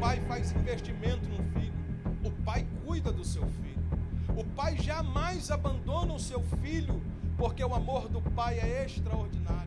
pai faz investimento no filho. O pai cuida do seu filho. O pai jamais abandona o seu filho, porque o amor do pai é extraordinário.